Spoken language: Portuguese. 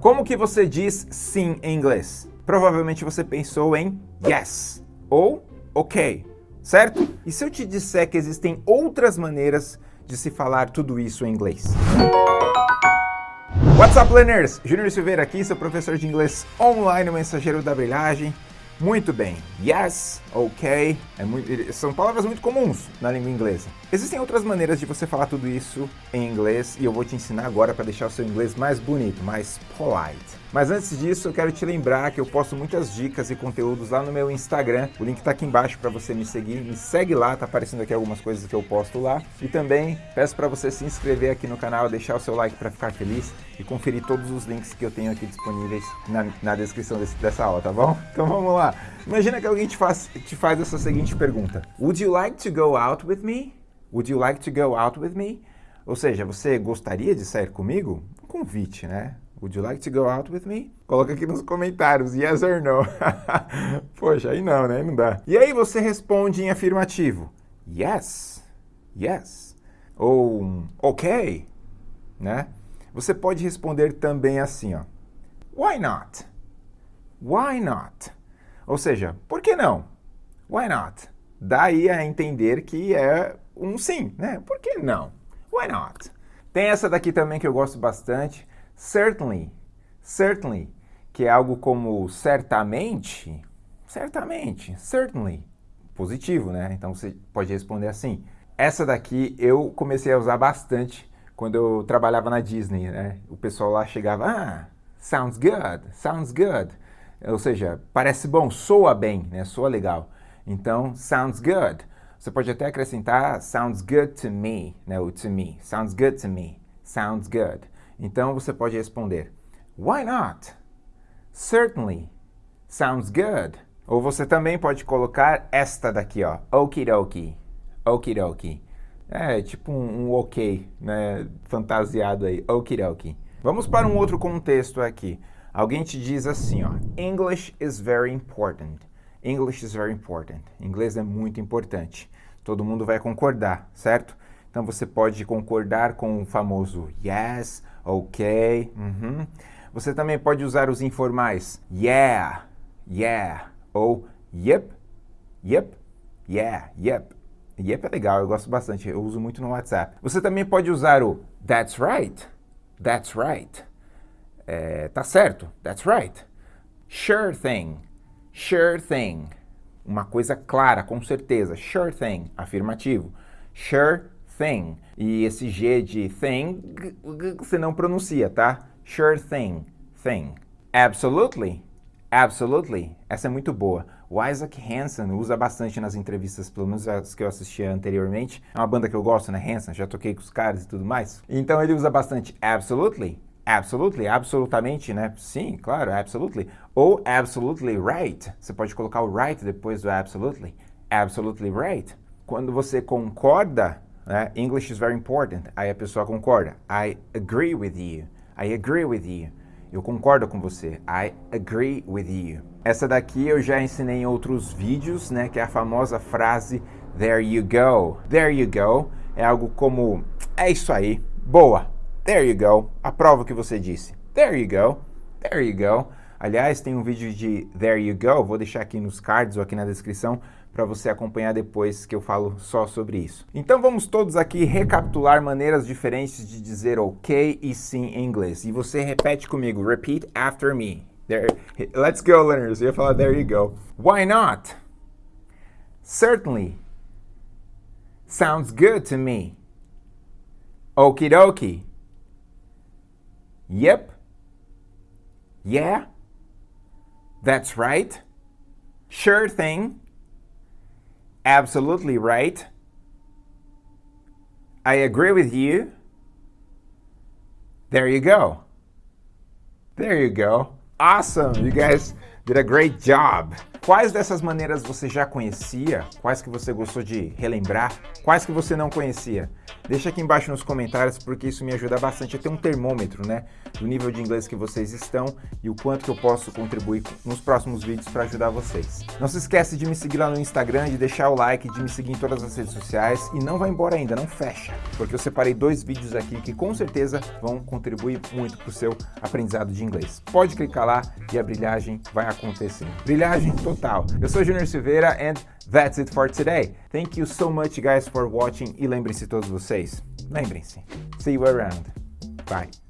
Como que você diz sim em inglês? Provavelmente você pensou em yes ou ok, certo? E se eu te disser que existem outras maneiras de se falar tudo isso em inglês? What's up, learners? Júnior Silveira aqui, seu professor de inglês online, mensageiro da brilhagem. Muito bem. Yes, ok. É muito, são palavras muito comuns na língua inglesa. Existem outras maneiras de você falar tudo isso em inglês e eu vou te ensinar agora para deixar o seu inglês mais bonito, mais polite. Mas antes disso, eu quero te lembrar que eu posto muitas dicas e conteúdos lá no meu Instagram. O link está aqui embaixo para você me seguir. Me segue lá, tá aparecendo aqui algumas coisas que eu posto lá. E também peço para você se inscrever aqui no canal, deixar o seu like para ficar feliz e conferir todos os links que eu tenho aqui disponíveis na, na descrição desse, dessa aula, tá bom? Então vamos lá. Imagina que alguém te faz, te faz essa seguinte pergunta. Would you like to go out with me? Would you like to go out with me? Ou seja, você gostaria de sair comigo? Um convite, né? Would you like to go out with me? Coloca aqui nos comentários, yes or no. Poxa, aí não, né? Não dá. E aí você responde em afirmativo. Yes, yes. Ou ok, né? Você pode responder também assim, ó. Why not? Why not? Ou seja, por que não? Why not? Daí a entender que é um sim, né? Por que não? Why not? Tem essa daqui também que eu gosto bastante certainly, certainly, que é algo como certamente, certamente, certainly, positivo, né? Então você pode responder assim. Essa daqui eu comecei a usar bastante quando eu trabalhava na Disney, né? O pessoal lá chegava, ah, sounds good, sounds good. Ou seja, parece bom, soa bem, né? Soa legal. Então, sounds good. Você pode até acrescentar sounds good to me, né? O to me. Sounds good to me. Sounds good. Então você pode responder Why not? Certainly. Sounds good. Ou você também pode colocar esta daqui, ó. Okidoki. Okidoki. É tipo um, um ok, né? Fantasiado aí. Okidoki. Vamos para um outro contexto aqui. Alguém te diz assim, ó. English is very important. English is very important. Inglês é muito importante. Todo mundo vai concordar, certo? Então você pode concordar com o famoso yes ok. Uhum. Você também pode usar os informais yeah, yeah, ou yep, yep, yeah, yep. Yep é legal, eu gosto bastante, eu uso muito no WhatsApp. Você também pode usar o that's right, that's right. É, tá certo, that's right. Sure thing, sure thing. Uma coisa clara, com certeza. Sure thing, afirmativo. Sure thing. E esse G de thing, você não pronuncia, tá? Sure thing, thing. Absolutely, absolutely. Essa é muito boa. O Isaac Hansen usa bastante nas entrevistas, pelo menos as que eu assisti anteriormente. É uma banda que eu gosto, né? Hansen, já toquei com os caras e tudo mais. Então ele usa bastante absolutely, absolutely, absolutamente, né? Sim, claro, absolutely. Ou absolutely right. Você pode colocar o right depois do absolutely. Absolutely right. Quando você concorda né? English is very important. Aí a pessoa concorda. I agree with you. I agree with you. Eu concordo com você. I agree with you. Essa daqui eu já ensinei em outros vídeos, né? Que é a famosa frase There you go. There you go. É algo como É isso aí. Boa. There you go. Aprova o que você disse. There you go. There you go. Aliás, tem um vídeo de There You Go, vou deixar aqui nos cards ou aqui na descrição para você acompanhar depois que eu falo só sobre isso. Então vamos todos aqui recapitular maneiras diferentes de dizer ok e sim em inglês. E você repete comigo, repeat after me. There, let's go, learners. Eu ia falar there you go. Why not? Certainly. Sounds good to me. Okie dokie. Yep. Yeah. That's right. Sure thing. Absolutely right. I agree with you. There you go. There you go. Awesome! You guys did a great job. Quais dessas maneiras você já conhecia? Quais que você gostou de relembrar? Quais que você não conhecia? Deixa aqui embaixo nos comentários, porque isso me ajuda bastante a ter um termômetro, né? Do nível de inglês que vocês estão e o quanto que eu posso contribuir nos próximos vídeos para ajudar vocês. Não se esquece de me seguir lá no Instagram, de deixar o like, de me seguir em todas as redes sociais e não vai embora ainda, não fecha, porque eu separei dois vídeos aqui que com certeza vão contribuir muito para o seu aprendizado de inglês. Pode clicar lá e a brilhagem vai acontecer. Brilhagem Eu sou Junior Silveira and that's it for today. Thank you so much guys for watching e lembrem-se todos vocês, lembrem-se, see you around. Bye.